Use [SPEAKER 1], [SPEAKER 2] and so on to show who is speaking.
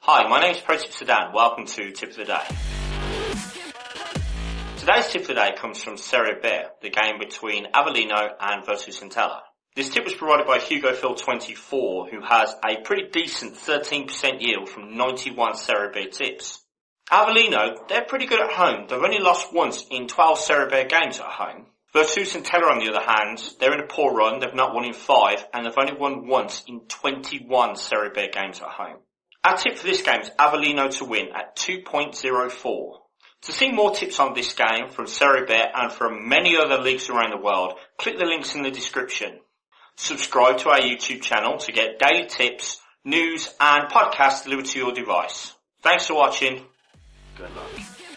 [SPEAKER 1] Hi, my name is Protip Sudan. Welcome to Tip of the Day. Today's tip of the day comes from Serie B, the game between Avellino and Virtus Entella. This tip was provided by Hugo Phil 24, who has a pretty decent 13% yield from 91 Serie B tips. Avellino, they're pretty good at home. They've only lost once in 12 Serie B games at home. Virtus Entella on the other hand, they're in a poor run, they've not won in 5, and they've only won once in 21 Serie B games at home. Our tip for this game is Avellino to win at 2.04. To see more tips on this game from Serie B and from many other leagues around the world, click the links in the description. Subscribe to our YouTube channel to get daily tips, news and podcasts delivered to your device. Thanks for watching. Good luck.